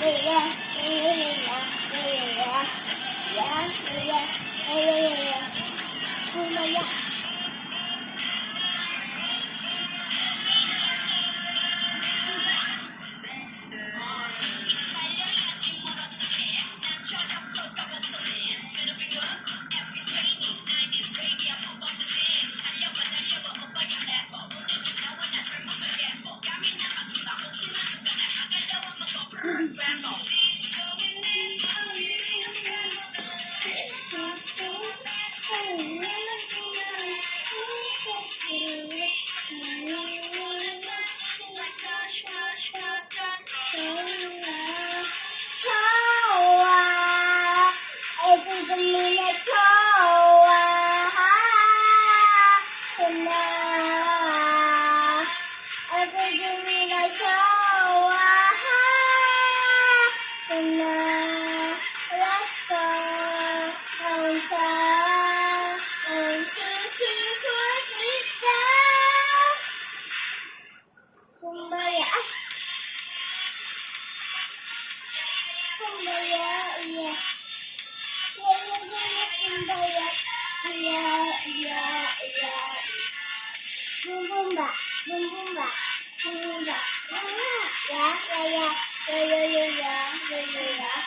对呀。Chow! It's a minute 嗯，是是是的。嗯，妈呀！嗯，妈呀！呀呀呀呀！嗯，妈呀！呀呀呀呀！嗯嗯嗯，妈！嗯嗯妈！嗯嗯妈！呀呀呀呀呀呀呀呀！